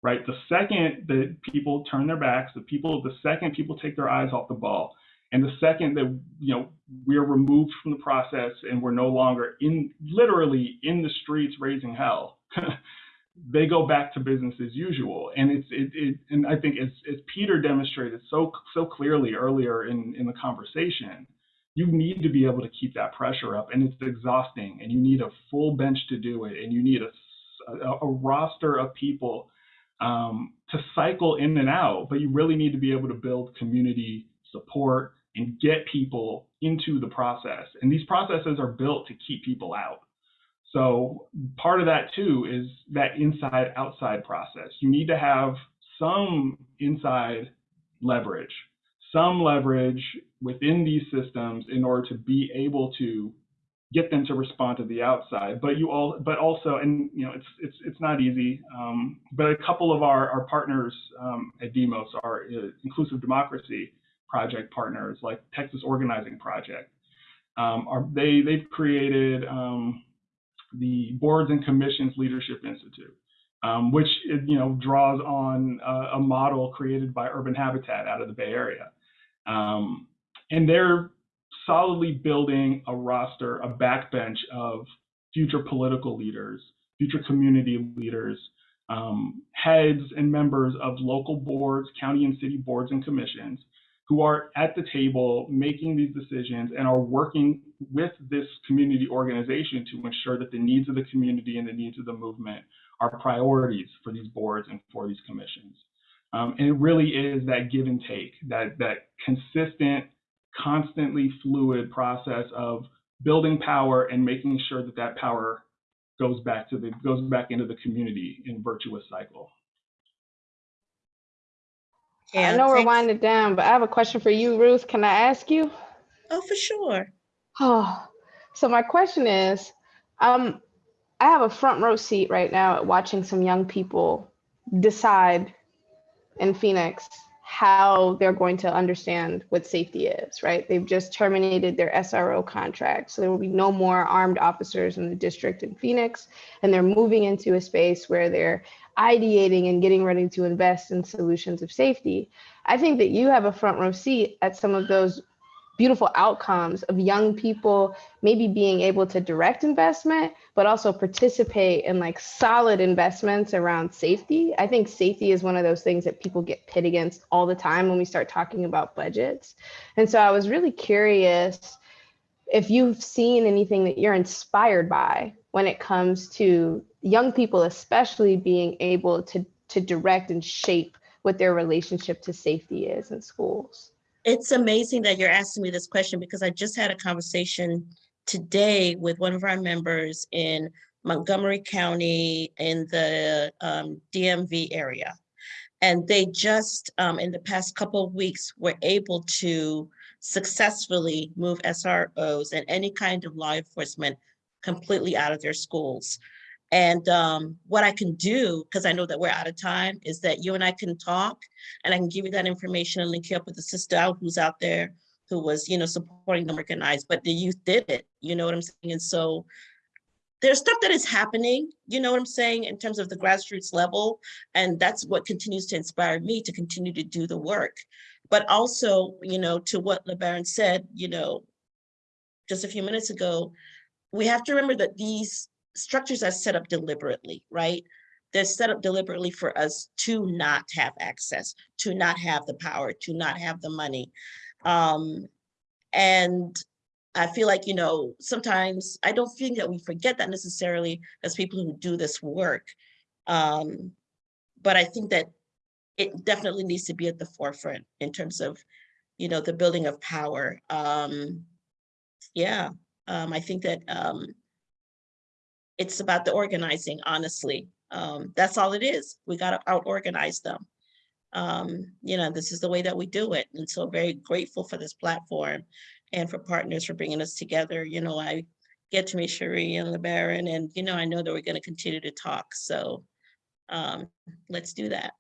[SPEAKER 3] Right. The second that people turn their backs, the people, the second people take their eyes off the ball, and the second that you know we're removed from the process and we're no longer in literally in the streets raising hell, *laughs* they go back to business as usual. And it's it, it and I think as, as Peter demonstrated so so clearly earlier in in the conversation, you need to be able to keep that pressure up, and it's exhausting. And you need a full bench to do it, and you need a a, a roster of people um, to cycle in and out. But you really need to be able to build community support and get people into the process. And these processes are built to keep people out. So part of that too is that inside outside process. You need to have some inside leverage, some leverage within these systems in order to be able to get them to respond to the outside. But you all, but also, and you know, it's it's it's not easy. Um, but a couple of our our partners um, at Demos are uh, Inclusive Democracy Project partners, like Texas Organizing Project. Um, are they they've created um, the Boards and Commissions Leadership Institute, um, which you know draws on a, a, model created by Urban Habitat out of the Bay Area, um, and they're solidly building a roster, a backbench of future political leaders, future community leaders, um, heads and members of local boards, county and city boards and commissions who are at the table making these decisions and are working with this community organization to ensure that the needs of the community and the needs of the movement are priorities for these boards and for these commissions. Um, and it really is that give and take, that, that consistent, constantly fluid process of building power and making sure that that power goes back to the goes back into the community in virtuous cycle.
[SPEAKER 4] I know we're winding down, but I have a question for you, Ruth. Can I ask you?
[SPEAKER 2] Oh, for sure.
[SPEAKER 4] Oh, *sighs* so my question is, um, I have a front row seat right now at watching some young people decide in Phoenix how they're going to understand what safety is, right? They've just terminated their SRO contract. So there will be no more armed officers in the district in Phoenix. And they're moving into a space where they're ideating and getting ready to invest in solutions of safety. I think that you have a front row seat at some of those beautiful outcomes of young people maybe being able to direct investment but also participate in like solid investments around safety. I think safety is one of those things that people get pit against all the time when we start talking about budgets. And so i was really curious if you've seen anything that you're inspired by when it comes to young people especially being able to to direct and shape what their relationship to safety is in schools.
[SPEAKER 2] It's amazing that you're asking me this question because I just had a conversation today with one of our members in Montgomery County in the um, DMV area. And they just, um, in the past couple of weeks, were able to successfully move SROs and any kind of law enforcement completely out of their schools. And um, what I can do, because I know that we're out of time, is that you and I can talk and I can give you that information and link you up with the sister out who's out there who was, you know, supporting them organized, but the youth did it, you know what I'm saying? And so there's stuff that is happening, you know what I'm saying, in terms of the grassroots level. And that's what continues to inspire me to continue to do the work. But also, you know, to what LeBaron said, you know, just a few minutes ago, we have to remember that these structures are set up deliberately, right? They're set up deliberately for us to not have access, to not have the power, to not have the money. Um, and I feel like, you know, sometimes I don't think that we forget that necessarily as people who do this work. Um, but I think that it definitely needs to be at the forefront in terms of, you know, the building of power. Um, yeah, um, I think that, um, it's about the organizing, honestly. Um, that's all it is. We gotta out organize them. Um, you know, this is the way that we do it. And so very grateful for this platform and for partners for bringing us together. You know, I get to meet Shari and LeBaron and, you know, I know that we're gonna continue to talk. So, um, let's do that.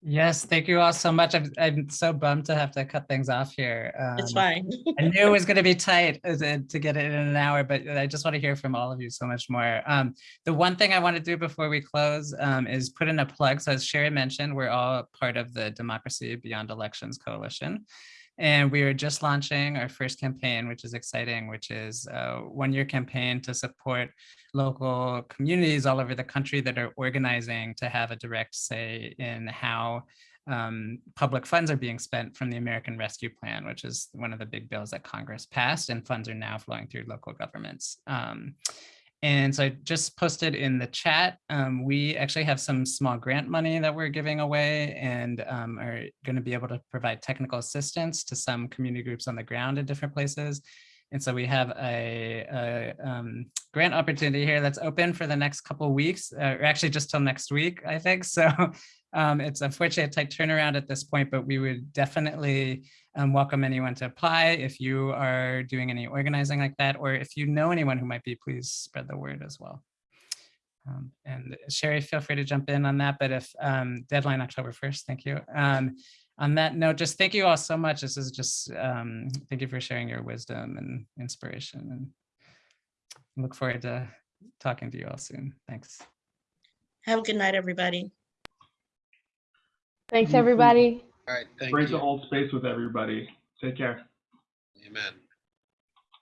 [SPEAKER 1] Yes, thank you all so much. I'm, I'm so bummed to have to cut things off here.
[SPEAKER 2] It's
[SPEAKER 1] Um,
[SPEAKER 2] fine. *laughs*
[SPEAKER 1] I knew it was going to be tight uh, to to get it in an hour, but I just want to hear from all of you so much more. Um, the one thing I want to do before we close um, is put in a plug. So as Shari mentioned, we're all part of the Democracy Beyond Elections Coalition. And we are just launching our first campaign, which is exciting, which is a one-year campaign to support local communities all over the country that are organizing to have a direct say in how um, public funds are being spent from the American Rescue Plan, which is one of the big bills that Congress passed, and funds are now flowing through local governments. Um, and so I just posted in the chat, um, we actually have some small grant money that we're giving away and um, are going to be able to provide technical assistance to some community groups on the ground in different places. And so we have a, a um, grant opportunity here that's open for the next couple weeks, uh, or actually just till next week, I think. *laughs* So um, it's unfortunately a tight turnaround at this point, but we would definitely um, welcome anyone to apply if you are doing any organizing like that, or if you know anyone who might be, please spread the word as well. Um, and Shari, feel free to jump in on that, but if um, deadline October 1st, thank you. Um, on that note, just thank you all so much. This is just, um, thank you for sharing your wisdom and inspiration and look forward to talking to you all soon. Thanks.
[SPEAKER 2] Have a good night, everybody.
[SPEAKER 4] Thanks, everybody.
[SPEAKER 5] All right, thank
[SPEAKER 3] Great to hold space with everybody. Take care.
[SPEAKER 5] Amen.